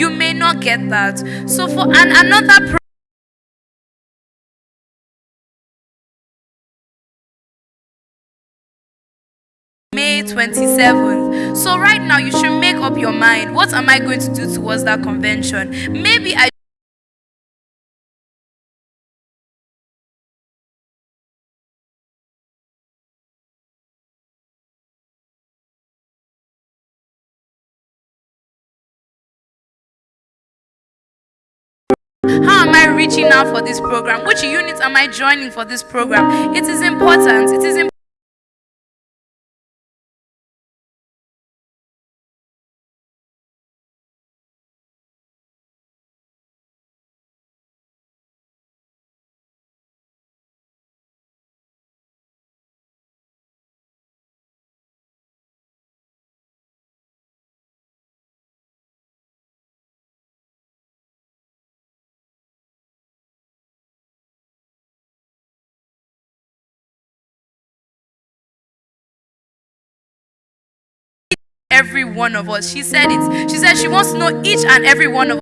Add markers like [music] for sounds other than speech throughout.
you may not get that. So for an, another May 27th. So right now you should make up your mind. What am I going to do towards that convention? Maybe I I reaching out for this program? Which unit am I joining for this program? It is important. It is important. Every one of us. She said it. She said she wants to know each and every one of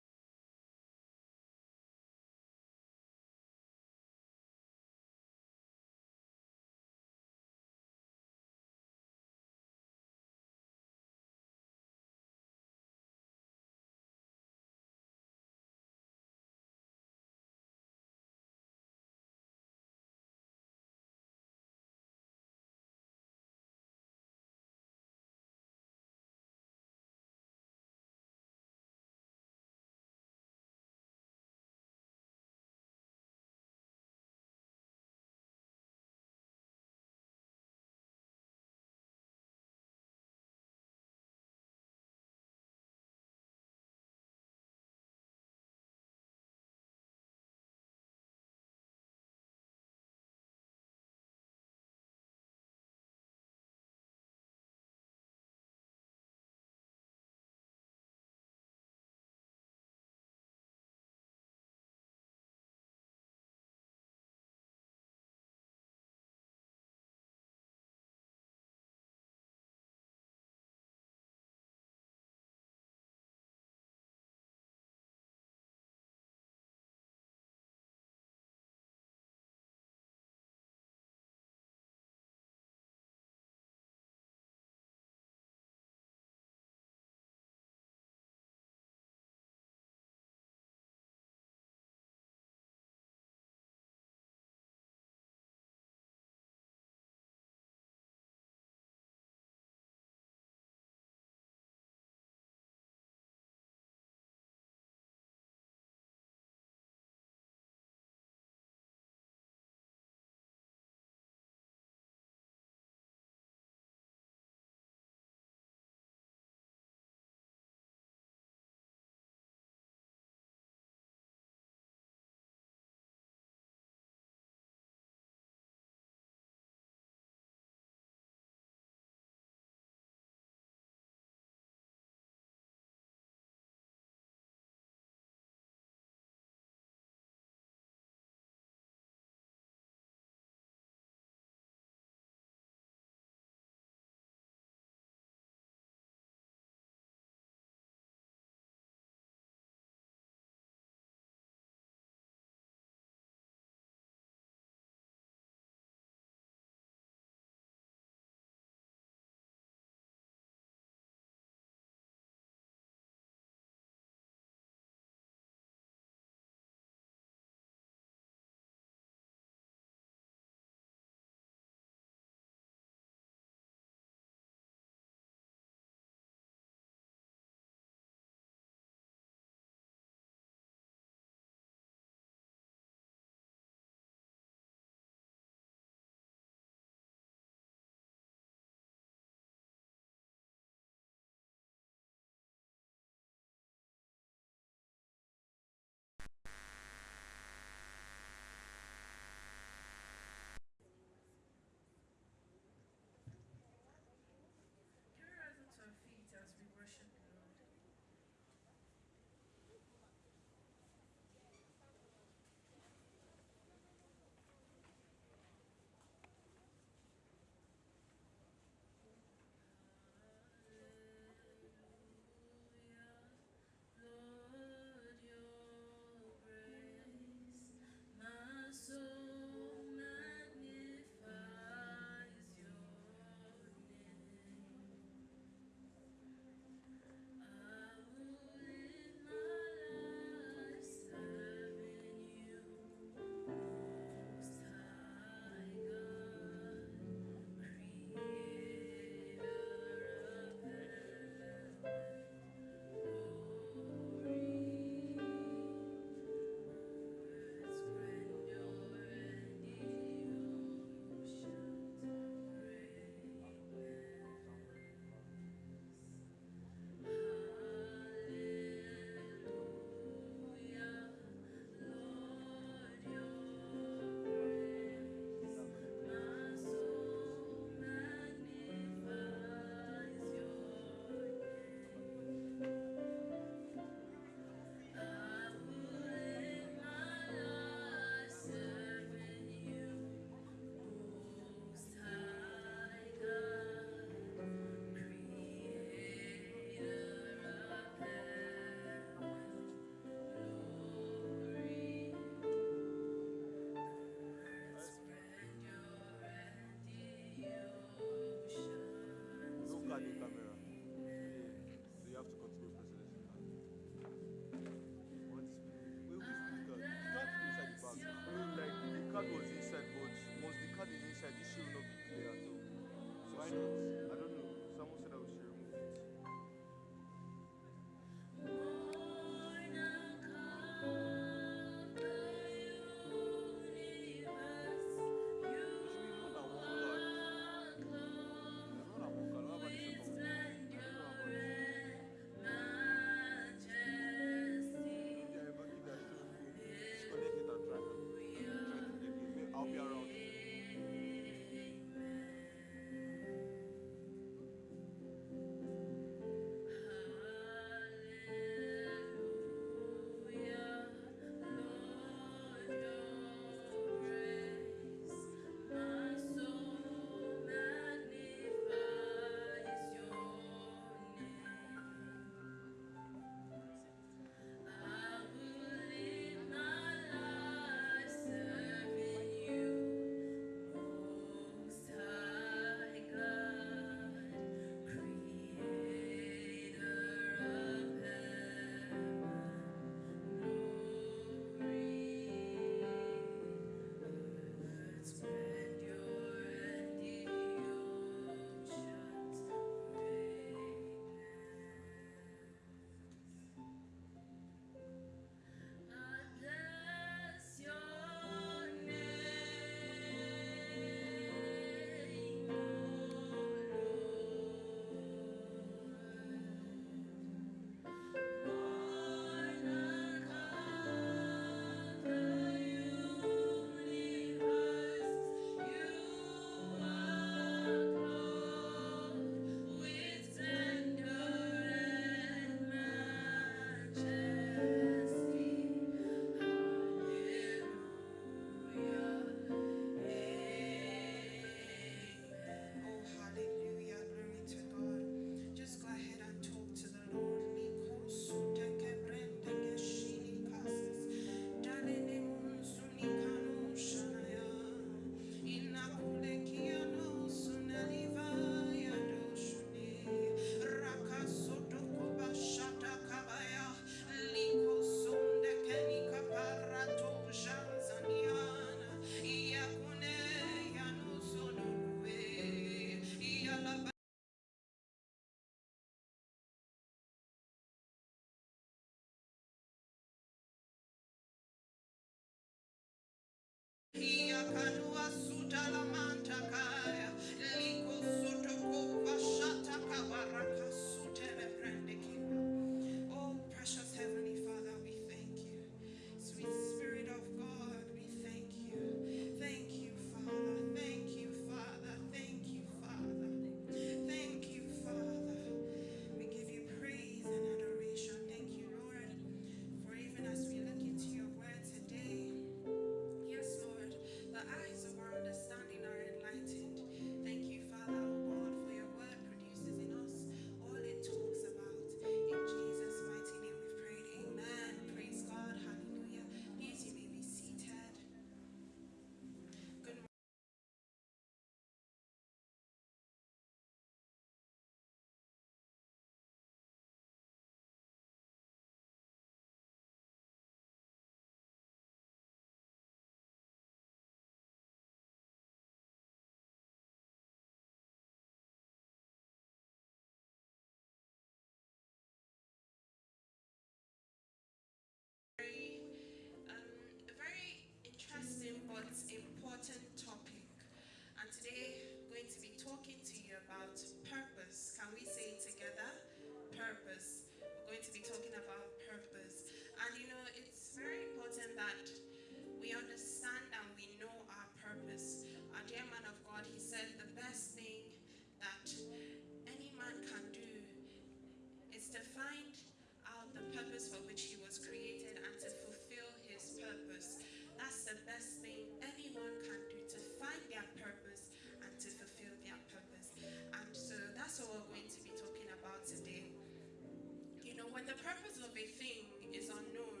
When the purpose of a thing is unknown,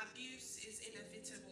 abuse is inevitable.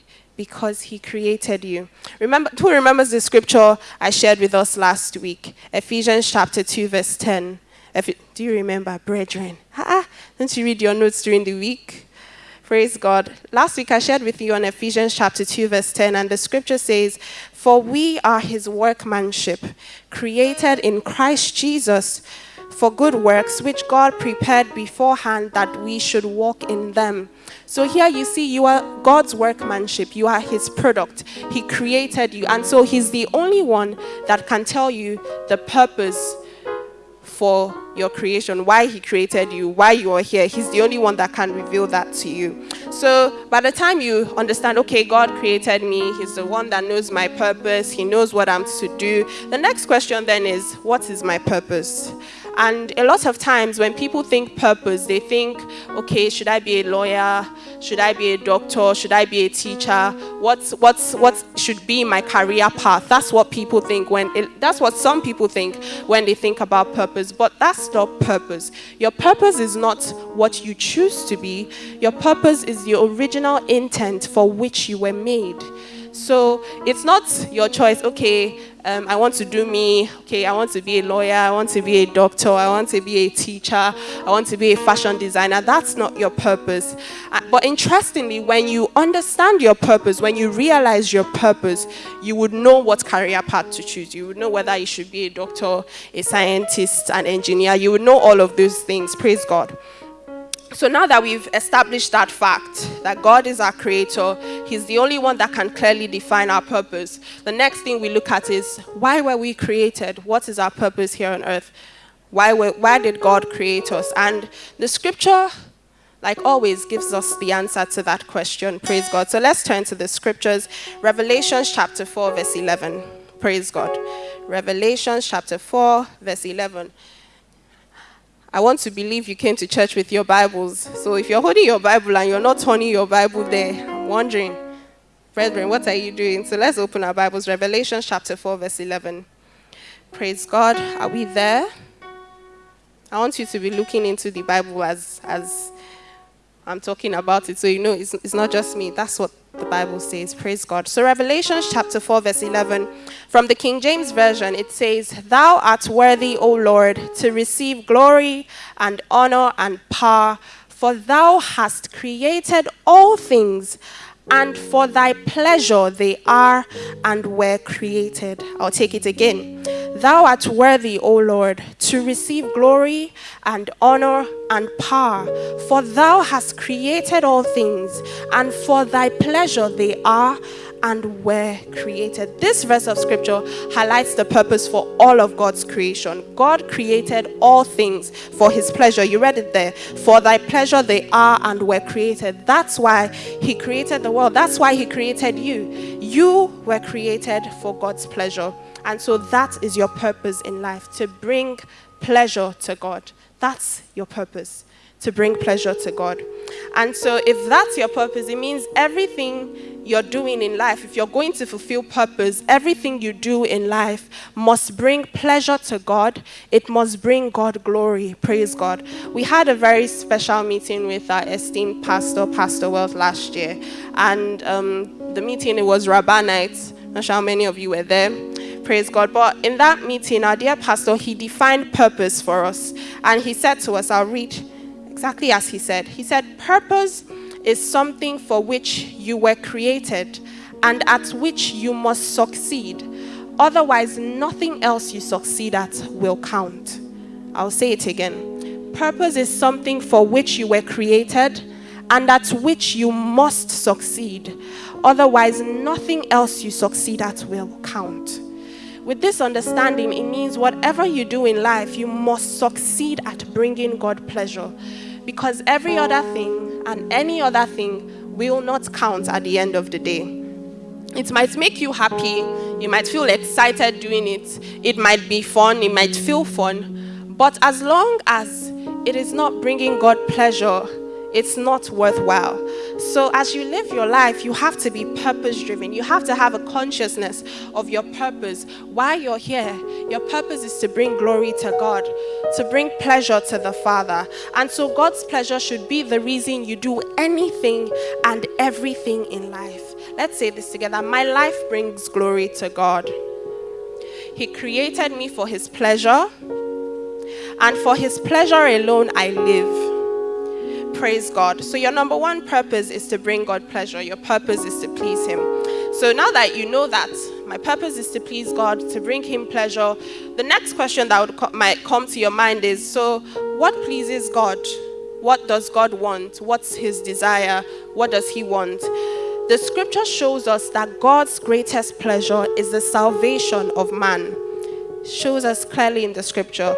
Because he created you. Remember, who remembers the scripture I shared with us last week? Ephesians chapter 2, verse 10. Do you remember, brethren? Ah, don't you read your notes during the week? Praise God. Last week I shared with you on Ephesians chapter 2, verse 10, and the scripture says, For we are his workmanship, created in Christ Jesus for good works, which God prepared beforehand that we should walk in them. So here you see, you are God's workmanship, you are his product. He created you, and so he's the only one that can tell you the purpose for your creation, why He created you, why you are here. He's the only one that can reveal that to you. So by the time you understand, okay, God created me, He's the one that knows my purpose, He knows what I'm to do. The next question then is, what is my purpose? And a lot of times when people think purpose, they think, okay, should I be a lawyer? Should I be a doctor? Should I be a teacher? What's, what's, what should be my career path? That's what people think when, it, that's what some people think when they think about purpose. But that's not purpose. Your purpose is not what you choose to be. Your purpose is the original intent for which you were made. So it's not your choice, okay, um, I want to do me, okay, I want to be a lawyer, I want to be a doctor, I want to be a teacher, I want to be a fashion designer. That's not your purpose. Uh, but interestingly, when you understand your purpose, when you realize your purpose, you would know what career path to choose. You would know whether you should be a doctor, a scientist, an engineer. You would know all of those things. Praise God. So now that we've established that fact that God is our creator, He's the only one that can clearly define our purpose. The next thing we look at is why were we created? What is our purpose here on earth? Why, were, why did God create us? And the scripture, like always, gives us the answer to that question. Praise God. So let's turn to the scriptures. Revelation chapter 4, verse 11. Praise God. Revelation chapter 4, verse 11. I want to believe you came to church with your Bibles. So if you're holding your Bible and you're not turning your Bible there, I'm wondering, brethren, what are you doing? So let's open our Bibles. Revelation chapter 4, verse 11. Praise God. Are we there? I want you to be looking into the Bible as, as I'm talking about it so you know it's, it's not just me. That's what the Bible says. Praise God. So, Revelation chapter 4, verse 11, from the King James Version, it says, Thou art worthy, O Lord, to receive glory and honor and power, for thou hast created all things, and for thy pleasure they are and were created. I'll take it again. Thou art worthy, O Lord, to receive glory and honor and power, for thou hast created all things, and for thy pleasure they are and were created. This verse of scripture highlights the purpose for all of God's creation. God created all things for his pleasure. You read it there. For thy pleasure they are and were created. That's why he created the world. That's why he created you. You were created for God's pleasure. And so that is your purpose in life to bring pleasure to God. That's your purpose to bring pleasure to God. And so, if that's your purpose, it means everything you're doing in life, if you're going to fulfill purpose, everything you do in life must bring pleasure to God. It must bring God glory. Praise God. We had a very special meeting with our esteemed pastor, Pastor Wells, last year. And um, the meeting, it was Rabbanites. Not sure how many of you were there. Praise God. But in that meeting, our dear pastor, he defined purpose for us. And he said to us, I'll read exactly as he said. He said, Purpose is something for which you were created and at which you must succeed. Otherwise, nothing else you succeed at will count. I'll say it again. Purpose is something for which you were created and at which you must succeed. Otherwise, nothing else you succeed at will count. With this understanding, it means whatever you do in life, you must succeed at bringing God pleasure. Because every other thing and any other thing will not count at the end of the day. It might make you happy, you might feel excited doing it, it might be fun, it might feel fun, but as long as it is not bringing God pleasure, it's not worthwhile. So, as you live your life, you have to be purpose driven. You have to have a consciousness of your purpose. Why you're here, your purpose is to bring glory to God, to bring pleasure to the Father. And so, God's pleasure should be the reason you do anything and everything in life. Let's say this together My life brings glory to God. He created me for His pleasure, and for His pleasure alone I live praise God. So, your number one purpose is to bring God pleasure, your purpose is to please Him. So, now that you know that my purpose is to please God, to bring Him pleasure, the next question that would co- might come to your mind is so, what pleases God? What does God want? What's His desire? What does He want? The scripture shows us that God's greatest pleasure is the salvation of man. Shows us clearly in the scripture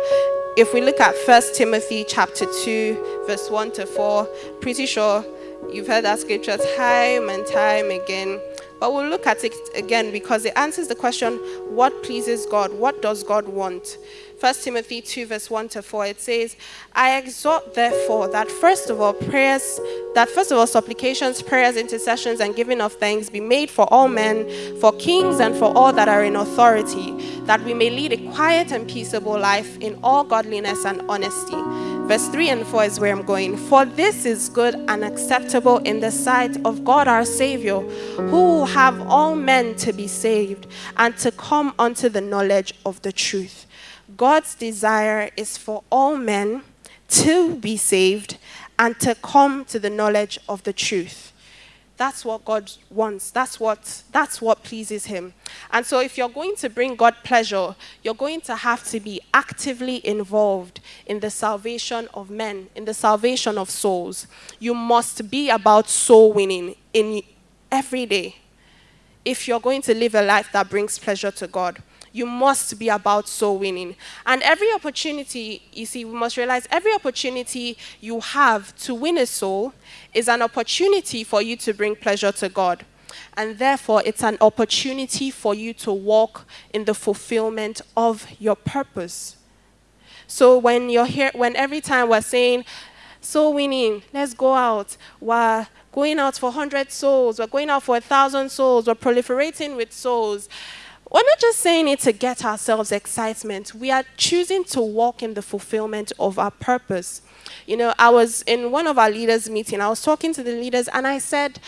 if we look at First Timothy chapter 2, verse 1 to 4, pretty sure you've heard that scripture time and time again. But we'll look at it again because it answers the question what pleases God? What does God want? 1 Timothy 2, verse 1 to 4, it says, I exhort therefore that first of all prayers, that first of all supplications, prayers, intercessions, and giving of thanks be made for all men, for kings, and for all that are in authority, that we may lead a quiet and peaceable life in all godliness and honesty. Verse 3 and 4 is where I'm going. For this is good and acceptable in the sight of God our Savior, who have all men to be saved and to come unto the knowledge of the truth. God's desire is for all men to be saved and to come to the knowledge of the truth. That's what God wants. That's what, that's what pleases Him. And so, if you're going to bring God pleasure, you're going to have to be actively involved in the salvation of men, in the salvation of souls. You must be about soul winning in every day if you're going to live a life that brings pleasure to God you must be about soul winning. And every opportunity, you see, we must realize every opportunity you have to win a soul is an opportunity for you to bring pleasure to God. And therefore, it's an opportunity for you to walk in the fulfillment of your purpose. So when you're here, when every time we're saying, soul winning, let's go out, we're going out for 100 souls, we're going out for 1,000 souls, we're proliferating with souls we're not just saying it to get ourselves excitement. We are choosing to walk in the fulfillment of our purpose. You know, I was in one of our leaders' meeting. I was talking to the leaders, and I said,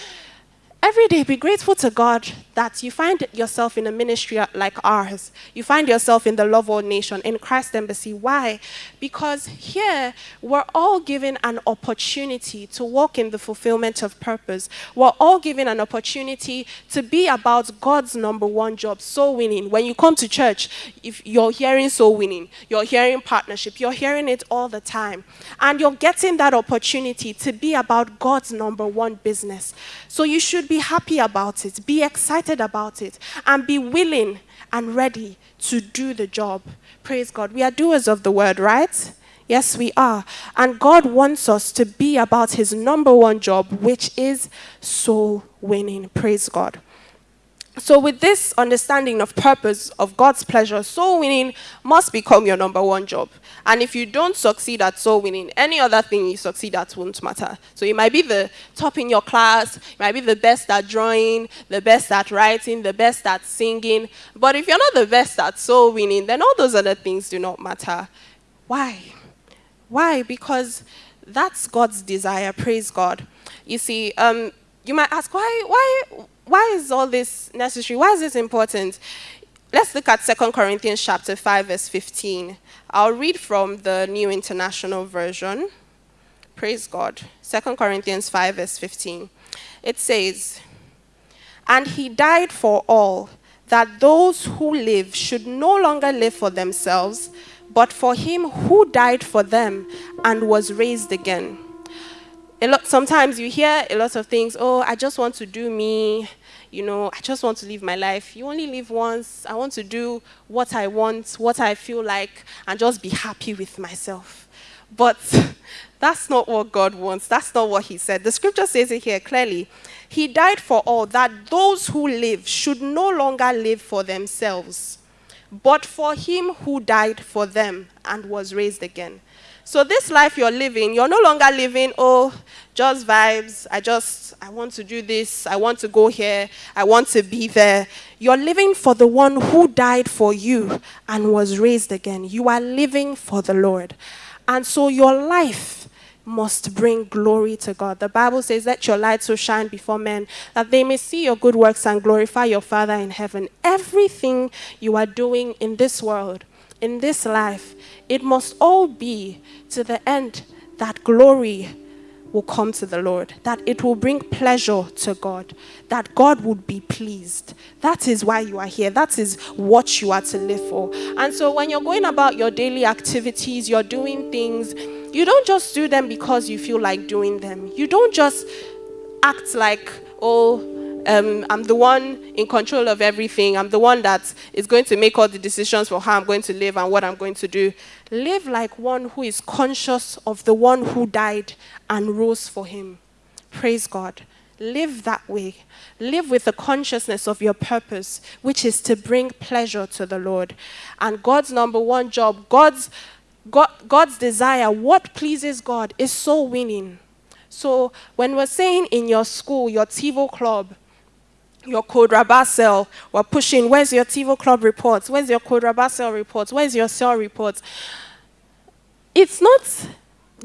every day be grateful to God that you find yourself in a ministry like ours. You find yourself in the Love World Nation, in Christ Embassy. Why? Because here we're all given an opportunity to walk in the fulfillment of purpose. We're all given an opportunity to be about God's number one job, soul winning. When you come to church, if you're hearing soul winning, you're hearing partnership, you're hearing it all the time. And you're getting that opportunity to be about God's number one business. So you should be happy about it, be excited about it, and be willing and ready to do the job. Praise God. We are doers of the word, right? Yes, we are. And God wants us to be about his number one job, which is soul winning. Praise God. So, with this understanding of purpose, of God's pleasure, soul winning must become your number one job. And if you don't succeed at soul winning, any other thing you succeed at won't matter. So, you might be the top in your class, you might be the best at drawing, the best at writing, the best at singing. But if you're not the best at soul winning, then all those other things do not matter. Why? Why? Because that's God's desire. Praise God. You see, um, you might ask, why, why, why is all this necessary? Why is this important? Let's look at 2 Corinthians chapter 5, verse 15. I'll read from the New International Version. Praise God. 2 Corinthians 5, verse 15. It says, And he died for all, that those who live should no longer live for themselves, but for him who died for them and was raised again a lot, sometimes you hear a lot of things, oh, I just want to do me, you know, I just want to live my life. You only live once. I want to do what I want, what I feel like, and just be happy with myself. But [laughs] that's not what God wants. That's not what He said. The scripture says it here clearly. He died for all, that those who live should no longer live for themselves, but for Him who died for them and was raised again. So this life you're living, you're no longer living, oh, just vibes. I just, I want to do this. I want to go here. I want to be there. You're living for the one who died for you and was raised again. You are living for the Lord. And so your life must bring glory to God. The Bible says, Let your light so shine before men that they may see your good works and glorify your Father in heaven. Everything you are doing in this world, in this life, it must all be to the end that glory will come to the Lord, that it will bring pleasure to God, that God would be pleased. That is why you are here. That is what you are to live for. And so when you're going about your daily activities, you're doing things, you don't just do them because you feel like doing them. You don't just act like, oh, um, I'm the one in control of everything. I'm the one that is going to make all the decisions for how I'm going to live and what I'm going to do. Live like one who is conscious of the one who died and rose for him. Praise God. Live that way. Live with the consciousness of your purpose, which is to bring pleasure to the Lord. And God's number one job, God's, God, God's desire, what pleases God is so winning. So when we're saying in your school, your TiVo club, your code Rabasel. We're pushing, where's your TiVo Club reports? Where's your code Rabasel reports? Where's your cell reports? It's not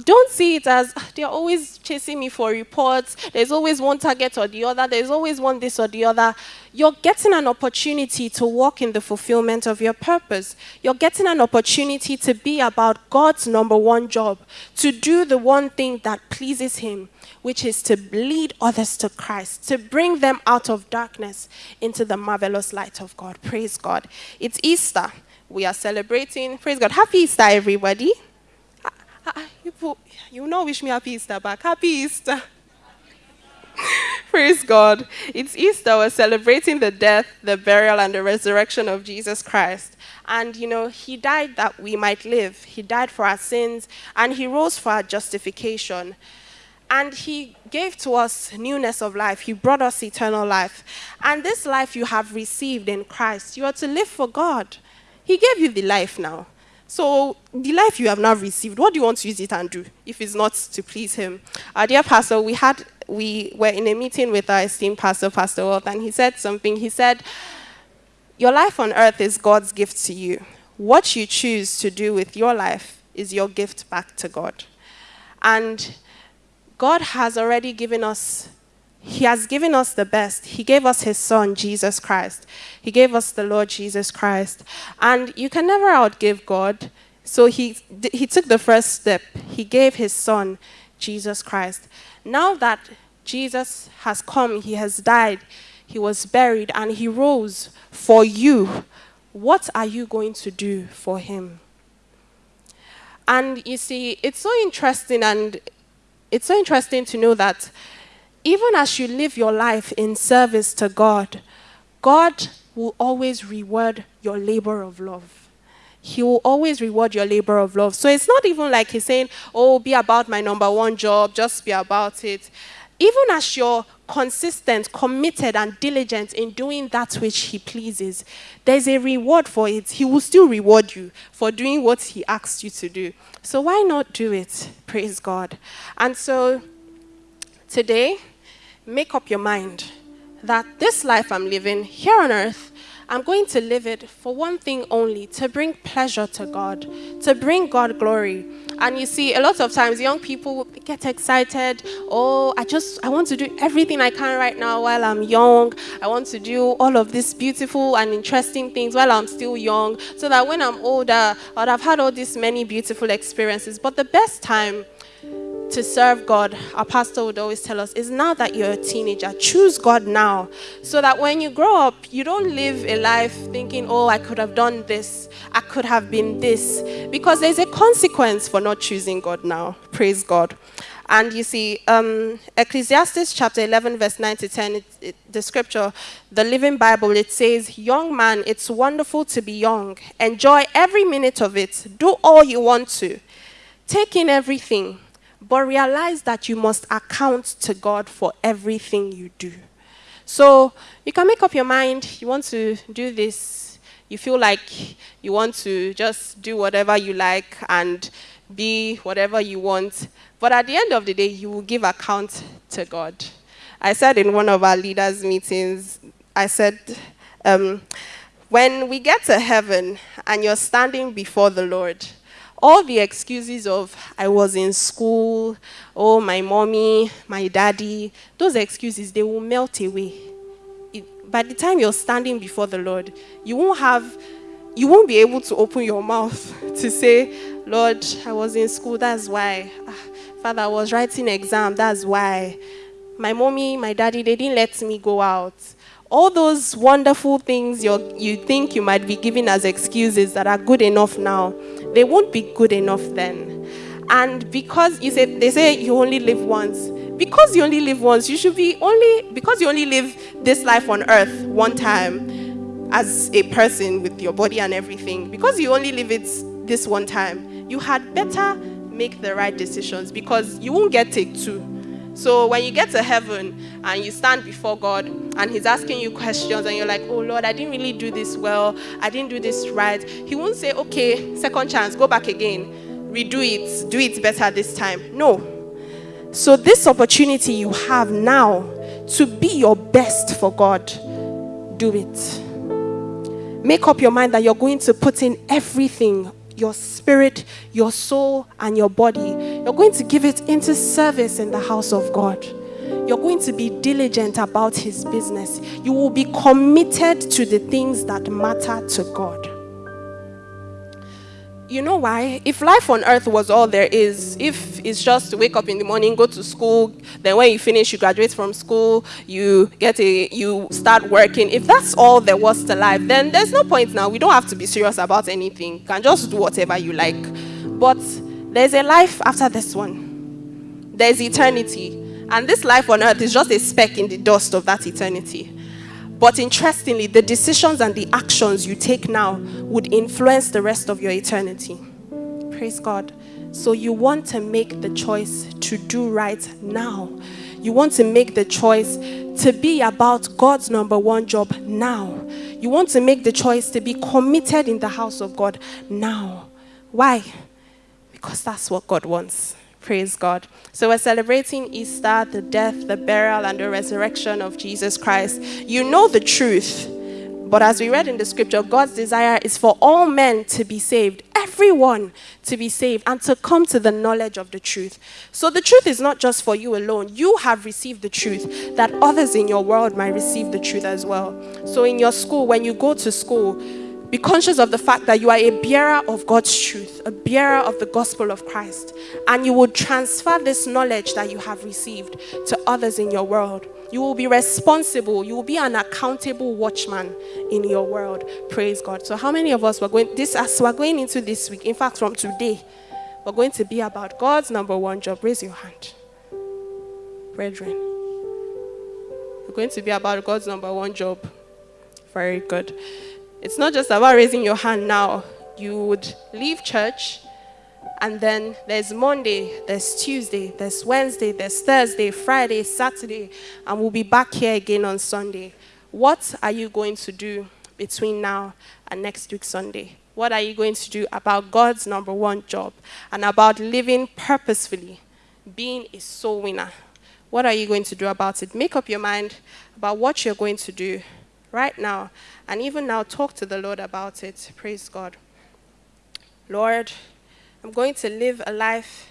don't see it as "Ah, [sighs] they're always chasing me for reports. There's always one target or the other. There's always one this or the other. You're getting an opportunity to walk in the fulfillment of your purpose. You're getting an opportunity to be about God's number one job, to do the one thing that pleases Him, which is to lead others to Christ, to bring them out of darkness into the marvelous light of God. Praise God. It's Easter. We are celebrating. Praise God. Happy Easter, everybody. Ah, ah, you know, wish me happy Easter back. Happy Easter. [laughs] Praise God. It's Easter. We're celebrating the death, the burial, and the resurrection of Jesus Christ. And, you know, He died that we might live. He died for our sins, and He rose for our justification. And He gave to us newness of life. He brought us eternal life. And this life you have received in Christ, you are to live for God. He gave you the life now. So, the life you have now received, what do you want to use it and do if it's not to please Him? Our dear pastor, we had we were in a meeting with our esteemed pastor, Pastor Wealth, and he said something. He said, Your life on earth is God's gift to you. What you choose to do with your life is your gift back to God. And God has already given us, He has given us the best. He gave us His Son, Jesus Christ. He gave us the Lord Jesus Christ. And you can never outgive God. So He, he took the first step. He gave His Son, Jesus Christ. Now that Jesus has come, He has died, He was buried, and He rose for you, what are you going to do for Him? And you see, it's so interesting and it's so interesting to know that even as you live your life in service to God, God will always reward your labor of love. He will always reward your labor of love. So it's not even like he's saying, Oh, be about my number one job, just be about it. Even as you're consistent, committed, and diligent in doing that which he pleases, there's a reward for it. He will still reward you for doing what he asks you to do. So why not do it? [laughs] Praise God. And so today, make up your mind that this life I'm living here on earth, I'm going to live it for one thing only to bring pleasure to God, to bring God glory. And you see, a lot of times young people get excited. Oh, I just, I want to do everything I can right now while I'm young. I want to do all of these beautiful and interesting things while I'm still young, so that when I'm older, I'd have had all these many beautiful experiences. But the best time to serve God, our pastor would always tell us, is now that you're a teenager, choose God now. So that when you grow up, you don't live a life thinking, oh, I could have done this, I could have been this. Because there's a consequence for not choosing God now. Praise God. And you see, um, Ecclesiastes chapter 11, verse 9 to 10, it, it, the scripture, the Living Bible, it says, Young man, it's wonderful to be young. Enjoy every minute of it. Do all you want to. Take in everything but realize that you must account to God for everything you do. So you can make up your mind, you want to do this, you feel like you want to just do whatever you like and be whatever you want, but at the end of the day, you will give account to God. I said in one of our leaders' meetings, I said, um, when we get to heaven and you're standing before the Lord, all the excuses of I was in school, oh, my mommy, my daddy, those excuses, they will melt away. It, by the time you're standing before the Lord, you won't have, you won't be able to open your mouth [laughs] to say, Lord, I was in school, that's why. Ah, Father, I was writing exam, that's why. My mommy, my daddy, they didn't let me go out all those wonderful things you you think you might be giving as excuses that are good enough now, they won't be good enough then. And because you say they say you only live once, because you only live once, you should be only because you only live this life on earth one time as a person with your body and everything. Because you only live it this one time, you had better make the right decisions because you won't get take two. So when you get to heaven and you stand before God and He's asking you questions and you're like, oh Lord, I didn't really do this well, I didn't do this right, He won't say, okay, second chance, go back again, redo it, do it better this time. No. So this opportunity you have now to be your best for God, do it. Make up your mind that you're going to put in everything, your spirit, your soul, and your body. You're going to give it into service in the house of God. You're going to be diligent about His business. You will be committed to the things that matter to God. You know why? If life on earth was all there is, if it's just to wake up in the morning, go to school, then when you finish, you graduate from school, you get a, you start working. If that's all there was to life, then there's no point now. We don't have to be serious about anything. You can just do whatever you like. But there's a life after this one. There's eternity. And this life on earth is just a speck in the dust of that eternity. But interestingly, the decisions and the actions you take now would influence the rest of your eternity. Praise God. So you want to make the choice to do right now. You want to make the choice to be about God's number one job now. You want to make the choice to be committed in the house of God now. Why? Because that's what God wants. Praise God. So we're celebrating Easter, the death, the burial, and the resurrection of Jesus Christ. You know the truth. But as we read in the scripture, God's desire is for all men to be saved, everyone to be saved, and to come to the knowledge of the truth. So the truth is not just for you alone. You have received the truth, that others in your world might receive the truth as well. So in your school, when you go to school, be conscious of the fact that you are a bearer of God's truth, a bearer of the gospel of Christ, and you will transfer this knowledge that you have received to others in your world. You will be responsible, you will be an accountable watchman in your world. Praise God. So, how many of us were going this as we're going into this week? In fact, from today, we're going to be about God's number one job. Raise your hand. Brethren. We're going to be about God's number one job. Very good. It's not just about raising your hand now. You would leave church, and then there's Monday, there's Tuesday, there's Wednesday, there's Thursday, Friday, Saturday, and we'll be back here again on Sunday. What are you going to do between now and next week, Sunday? What are you going to do about God's number one job and about living purposefully, being a soul winner? What are you going to do about it? Make up your mind about what you're going to do right now. And even now, talk to the Lord about it. Praise God. Lord, I'm going to live a life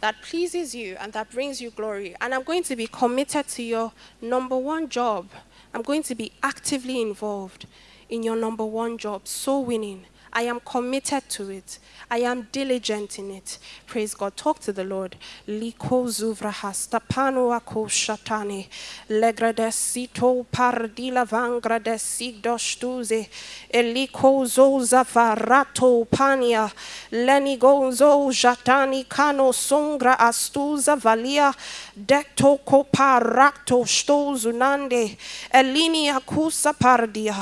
that pleases you and that brings you glory. And I'm going to be committed to your number one job. I'm going to be actively involved in your number one job, soul winning. I am committed to it. I am diligent in it. Praise God. Talk to the Lord. Liko zuvrahas tapano ako shatane. Legradesito pardila vangradesido shtuze. Eliko zoza varato pania. Lenigozo jatani kano songra astuza valia. Dekto koparato stozunande. Elini akusa pardia.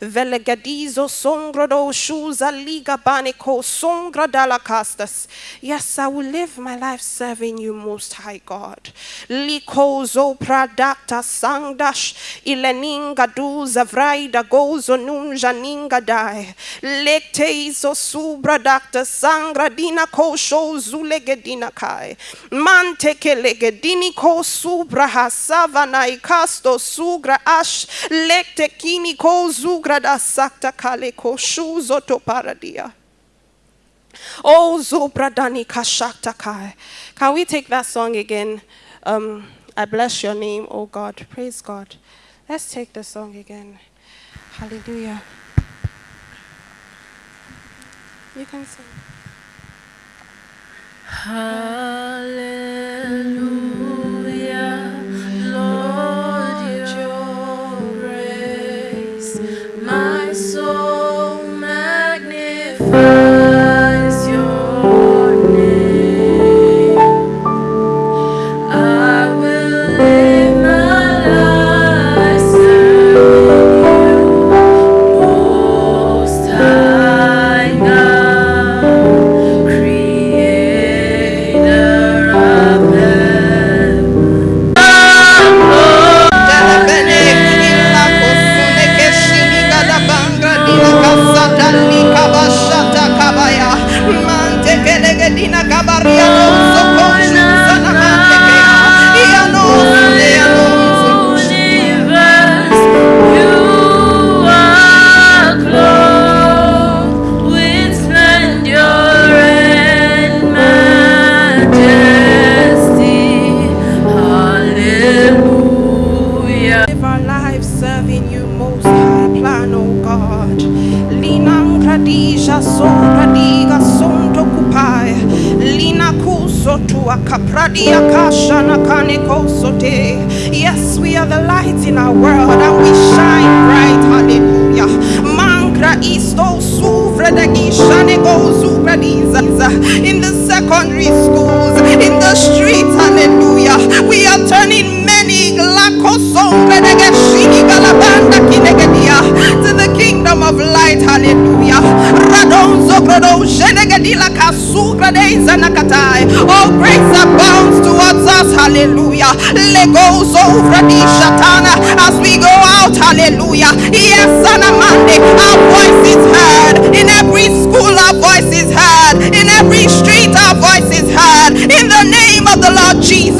Velegadizo songrodo shuza liga baneko song Yes, I will live my life serving you, Most High God. Likozo pradata sangdash ileninga duza vraida gozo nunja ninga dai. Lekteizo subradakta sangra dina ko zulegedina kai. Mante kelegedini ko subra hasavana ikasto sugra ash lekte kini ko zugra da sakta kale ko shuzo to paradia. Oh, Zobradani Kashaktakai. Can we take that song again? Um, I bless your name, oh God. Praise God. Let's take the song again. Hallelujah. You can sing. Hallelujah, Lord, your grace, my soul magnifies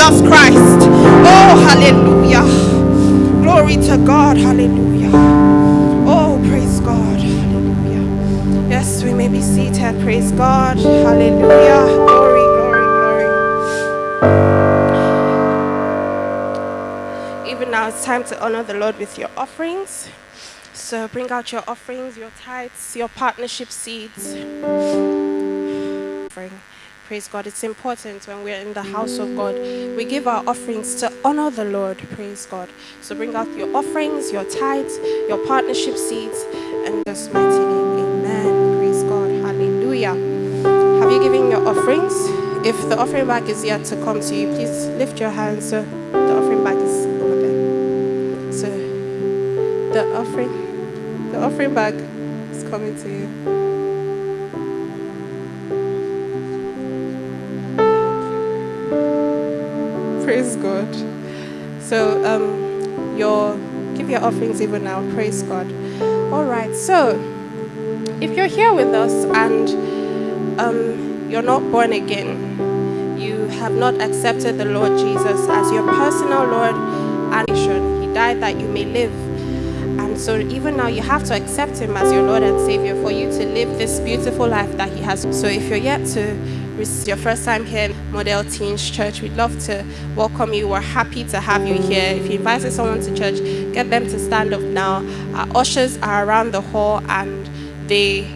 Jesus Christ. Oh, hallelujah. Glory to God, hallelujah. Oh, praise God. Hallelujah. Yes, we may be seated. Praise God. Hallelujah. Glory, glory, glory. Even now, it's time to honor the Lord with your offerings. So bring out your offerings, your tithes, your partnership seeds. Offering. Praise God. It's important when we're in the house of God. We give our offerings to honor the Lord. Praise God. So bring out your offerings, your tithes, your partnership seeds, and just mighty name. Amen. Praise God. Hallelujah. Have you given your offerings? If the offering bag is yet to come to you, please lift your hands. So the offering bag is over there. So the offering, the offering bag is coming to you. God. So um, your give your offerings even now. Praise God. All right. So if you're here with us and um, you're not born again, you have not accepted the Lord Jesus as your personal Lord and He died that you may live. And so even now you have to accept him as your Lord and Savior for you to live this beautiful life that he has. So if you're yet to it's your first time here Model Teens Church, we'd love to welcome you. We're happy to have you here. If you invited someone to church, get them to stand up now. Our ushers are around the hall and they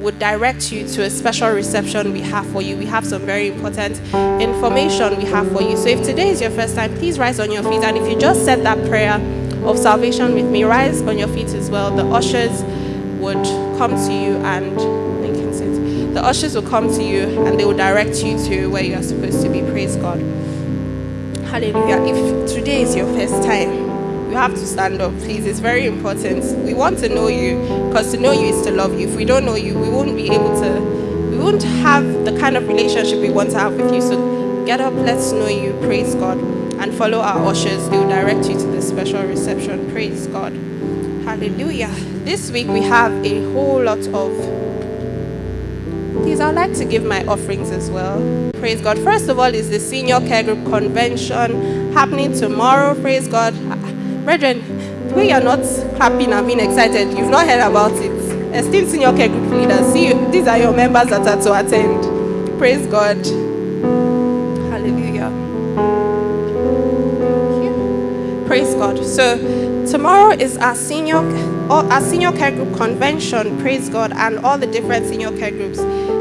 would direct you to a special reception we have for you. We have some very important information we have for you. So if today is your first time, please rise on your feet. And if you just said that prayer of salvation with me, rise on your feet as well. The ushers would come to you and the ushers will come to you and they will direct you to where you are supposed to be. Praise God. Hallelujah. If today is your first time, you have to stand up, please. It's very important. We want to know you because to know you is to love you. If we don't know you, we won't be able to, we won't have the kind of relationship we want to have with you. So get up, let's know you. Praise God. And follow our ushers. They will direct you to the special reception. Praise God. Hallelujah. This week we have a whole lot of Please, I'd like to give my offerings as well. Praise God. First of all, is the Senior Care Group Convention happening tomorrow. Praise God. Brethren, way you're not clapping and being excited, you've not heard about it. Esteemed Senior Care Group leaders, see, you, these are your members that are to attend. Praise God. Hallelujah. Praise God. So, tomorrow is our senior our senior care group convention, praise God, and all the different senior care groups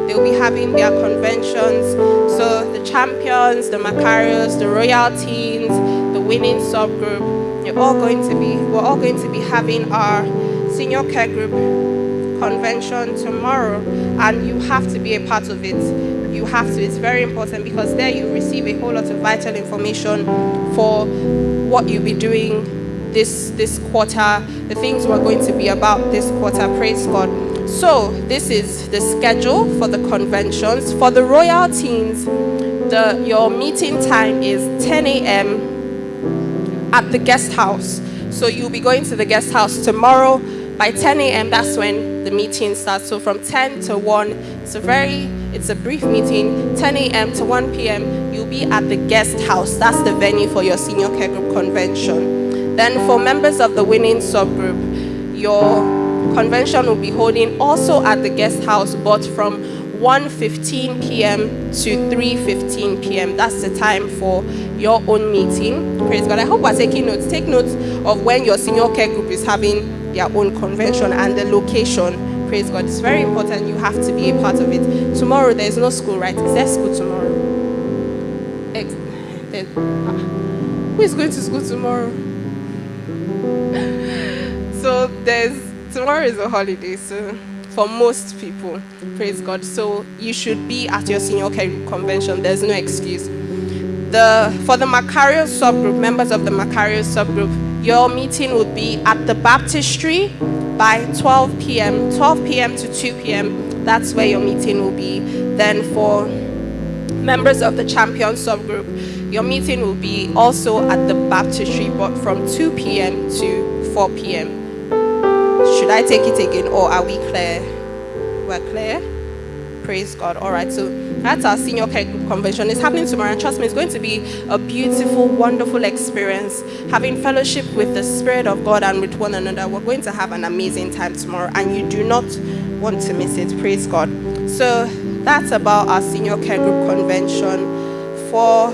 They'll be having their conventions. So the champions, the Macarios, the royal teens, the winning subgroup, you're all going to be, we're all going to be having our senior care group convention tomorrow. And you have to be a part of it. You have to, it's very important because there you receive a whole lot of vital information for what you'll be doing this this quarter, the things we're going to be about this quarter. Praise God. So this is the schedule for the conventions. For the royal teens, the, your meeting time is 10 a.m. at the guest house. So you'll be going to the guest house tomorrow by 10 a.m. That's when the meeting starts. So from 10 to 1, it's a very, it's a brief meeting. 10 a.m. to 1 p.m. You'll be at the guest house. That's the venue for your senior care group convention. Then for members of the winning subgroup, your convention will be holding also at the guest house, but from 1.15 p.m. to 3.15 p.m. That's the time for your own meeting. Praise God. I hope we're taking notes. Take notes of when your senior care group is having their own convention and the location. Praise God. It's very important. You have to be a part of it. Tomorrow, there's no school, right? Is there school tomorrow? Ex- there's- ah. who is going to school tomorrow? [laughs] so there's tomorrow is a holiday, so for most people, praise God. So you should be at your senior care convention. There's no excuse. The for the Macario subgroup, members of the Macario subgroup, your meeting would be at the baptistry by 12 p.m. 12 p.m. to 2 p.m. That's where your meeting will be. Then for members of the champion subgroup, your meeting will be also at the baptistry, but from 2 p.m. to 4 p.m. Should I take it again or are we clear? We're clear? Praise God. All right, so that's our senior care group convention. It's happening tomorrow, and trust me, it's going to be a beautiful, wonderful experience. Having fellowship with the Spirit of God and with one another, we're going to have an amazing time tomorrow, and you do not want to miss it. Praise God. So that's about our senior care group convention. For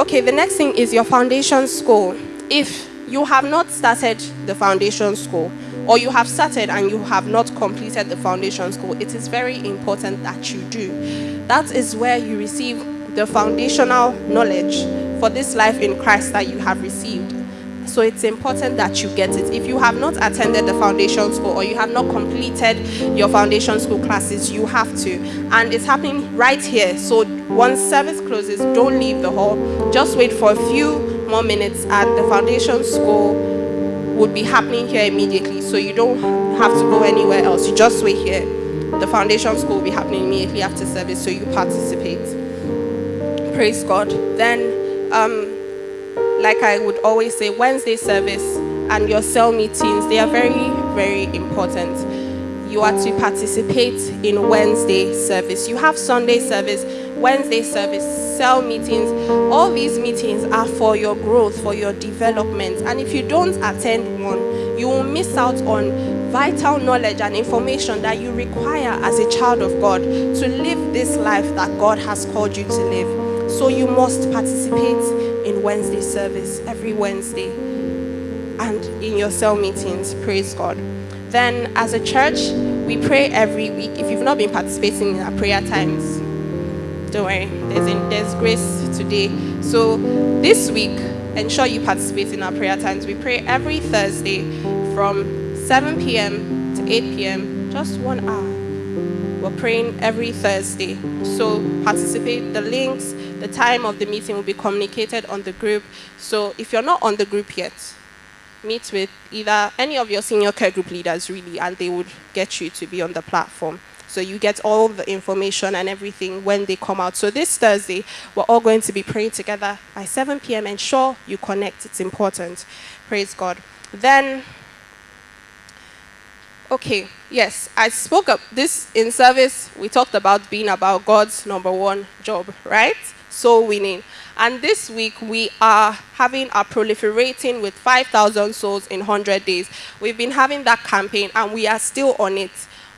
okay, the next thing is your foundation school. If you have not started the foundation school, or you have started and you have not completed the foundation school, it is very important that you do. That is where you receive the foundational knowledge for this life in Christ that you have received. So it's important that you get it. If you have not attended the foundation school or you have not completed your foundation school classes, you have to. And it's happening right here. So once service closes, don't leave the hall. Just wait for a few more minutes and the foundation school would be happening here immediately. So you don't have to go anywhere else. You just wait here. The foundation school will be happening immediately after service, so you participate. Praise God. Then, um, like I would always say, Wednesday service and your cell meetings, they are very, very important. You are to participate in Wednesday service. You have Sunday service, Wednesday service, cell meetings. All these meetings are for your growth, for your development. And if you don't attend one, you will miss out on vital knowledge and information that you require as a child of God to live this life that God has called you to live. So you must participate in Wednesday service every Wednesday and in your cell meetings. Praise God. Then, as a church, we pray every week. If you've not been participating in our prayer times, don't worry, there's, in, there's grace today. So, this week, ensure you participate in our prayer times. We pray every Thursday from 7 p.m. to 8 p.m., just one hour. We're praying every Thursday. So participate. The links, the time of the meeting will be communicated on the group. So if you're not on the group yet, meet with either any of your senior care group leaders, really, and they would get you to be on the platform. So you get all the information and everything when they come out. So this Thursday, we're all going to be praying together by 7 p.m. Ensure you connect. It's important. Praise God. Then Okay, yes, I spoke up this in service. We talked about being about God's number one job, right? Soul winning. And this week we are having a proliferating with 5,000 souls in 100 days. We've been having that campaign and we are still on it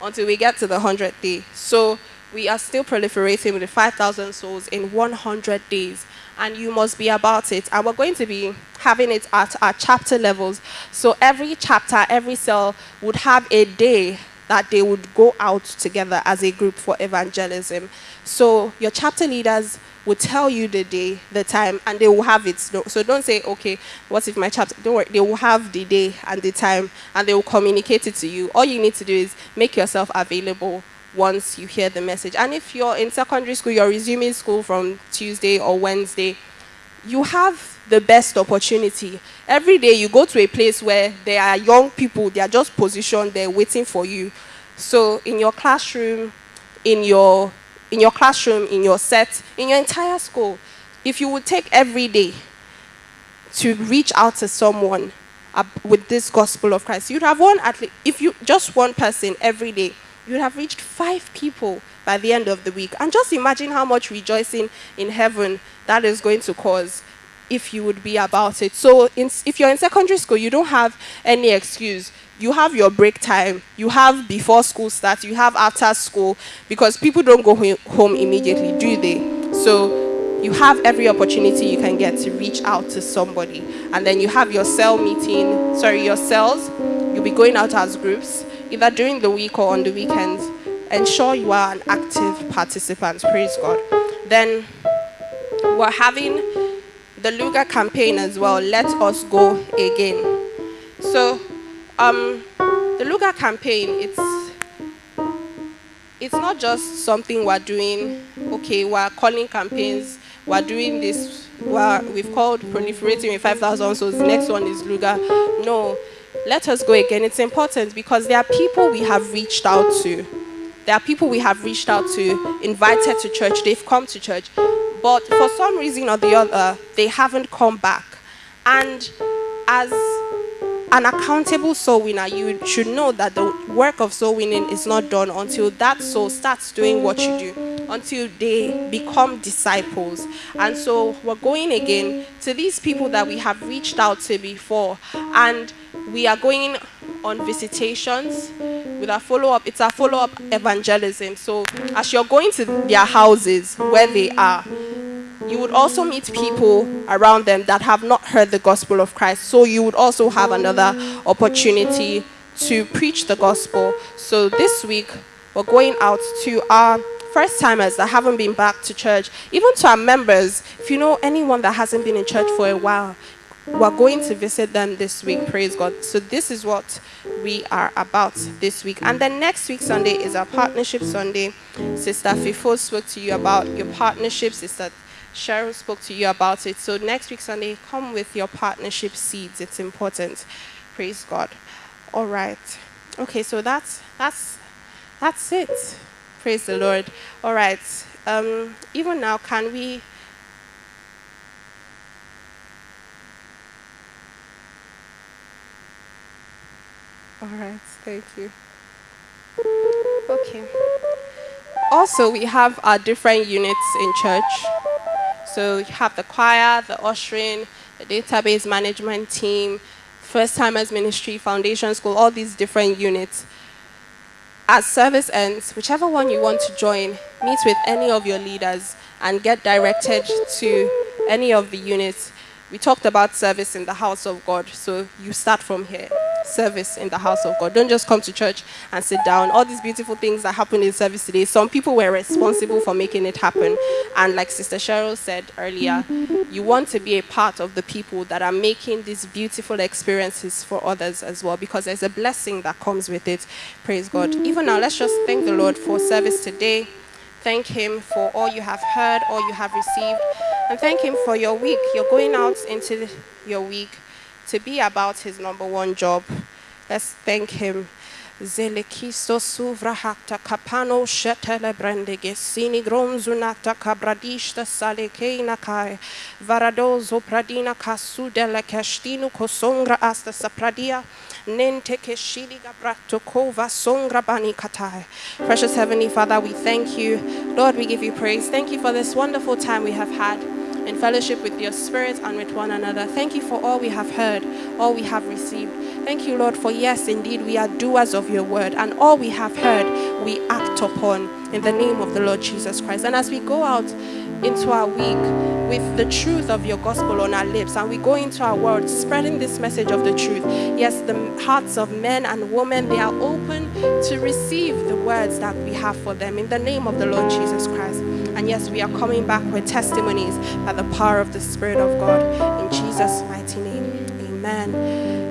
until we get to the 100th day. So we are still proliferating with 5,000 souls in 100 days and you must be about it. And we're going to be having it at our chapter levels. So every chapter, every cell would have a day that they would go out together as a group for evangelism. So your chapter leaders will tell you the day, the time, and they will have it. So don't say, okay, what if my chapter? Don't worry, they will have the day and the time, and they will communicate it to you. All you need to do is make yourself available once you hear the message. And if you're in secondary school, you're resuming school from Tuesday or Wednesday, you have the best opportunity. Every day you go to a place where there are young people, they are just positioned there waiting for you. So in your classroom, in your in your classroom, in your set, in your entire school, if you would take every day to reach out to someone with this gospel of Christ, you'd have one at least, if you just one person every day, you'd have reached five people by the end of the week. And just imagine how much rejoicing in heaven that is going to cause if you would be about it. So, in, if you're in secondary school, you don't have any excuse. You have your break time, you have before school starts, you have after school, because people don't go home immediately, do they? So, you have every opportunity you can get to reach out to somebody. And then you have your cell meeting, sorry, your cells. You'll be going out as groups either during the week or on the weekends, ensure you are an active participant. Praise God. Then we're having the Luga campaign as well. Let us go again. So, um, the Luga campaign, it's it's not just something we're doing. Okay, we're calling campaigns. We're doing this. We're, we've called proliferating with 5,000 souls. The next one is Luga. No, let us go again. It's important because there are people we have reached out to. There are people we have reached out to, invited to church. They've come to church, but for some reason or the other, they haven't come back. And as an accountable soul winner, you should know that the work of soul winning is not done until that soul starts doing what you do, until they become disciples. And so we're going again to these people that we have reached out to before, and we are going on visitations with our follow up. It's a follow up evangelism. So as you're going to their houses where they are, you would also meet people around them that have not heard the gospel of Christ. So you would also have another opportunity to preach the gospel. So this week, we're going out to our first timers that haven't been back to church, even to our members. If you know anyone that hasn't been in church for a while, we're going to visit them this week. Praise God. So this is what we are about this week. And then next week, Sunday, is our partnership Sunday. Sister Fifo spoke to you about your partnership. Sister Cheryl spoke to you about it. So next week, Sunday, come with your partnership seeds. It's important. Praise God. All right. Okay, so that's that's that's it. Praise the Lord. All right. Um, even now, can we? All right. Thank you. Okay. Also, we have our different units in church. So you have the choir, the ushering, the database management team, first timers ministry, foundation school, all these different units. As service ends, whichever one you want to join, meet with any of your leaders and get directed to any of the units. We talked about service in the house of God, so you start from here service in the house of God. Don't just come to church and sit down. All these beautiful things that happen in service today, some people were responsible for making it happen. And like Sister Cheryl said earlier, you want to be a part of the people that are making these beautiful experiences for others as well, because there's a blessing that comes with it. Praise God. Even now, let's just thank the Lord for service today. Thank Him for all you have heard, all you have received, and thank Him for your week. You're going out into your week to be about his number one job. Let's thank him. Zelekisto suvrahakta kapano shetele brendege sini gronzunata kabradishta salekena kai varadozo pradina kasudele kestinu kosongra asta sapradia nente keshili gabrato kova songra bani katai. Precious Heavenly Father, we thank you. Lord, we give you praise. Thank you for this wonderful time we have had in fellowship with your spirit and with one another. Thank you for all we have heard, all we have received. Thank you, Lord, for yes, indeed, we are doers of your word, and all we have heard, we act upon in the name of the Lord Jesus Christ. And as we go out into our week with the truth of your gospel on our lips, and we go into our world spreading this message of the truth, yes, the hearts of men and women, they are open to receive the words that we have for them in the name of the Lord Jesus Christ. And yes, we are coming back with testimonies by the power of the Spirit of God. In Jesus' mighty name, amen.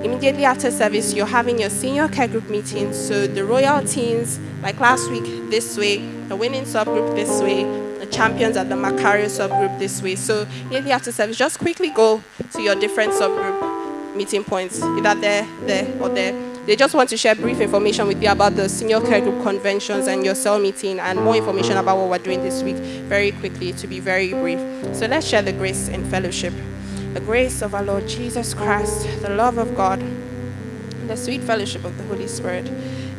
Immediately after service, you're having your senior care group meeting. So the royal teens, like last week, this way, the winning subgroup this way, the champions at the Macario subgroup this way. So immediately after service, just quickly go to your different subgroup meeting points, either there, there, or there they just want to share brief information with you about the senior care group conventions and your cell meeting and more information about what we're doing this week very quickly to be very brief. So let's share the grace in fellowship. The grace of our Lord Jesus Christ, the love of God, the sweet fellowship of the Holy Spirit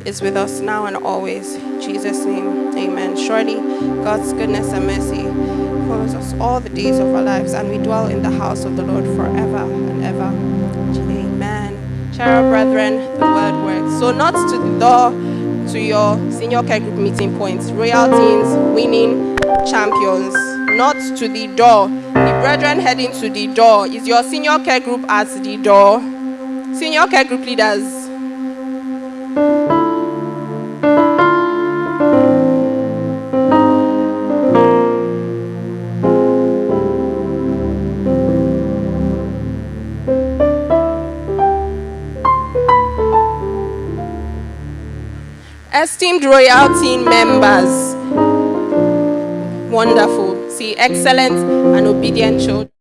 is with us now and always. In Jesus' name, amen. Surely God's goodness and mercy follows us all the days of our lives, and we dwell in the house of the Lord forever and ever. Amen. Cheryl brethren, the word works. So not to the door to your senior care group meeting points, royal teams, winning champions. Not to the door. The brethren heading to the door. Is your senior care group at the door? Senior care group leaders. Esteemed royal team members. Wonderful. See, excellent and obedient children.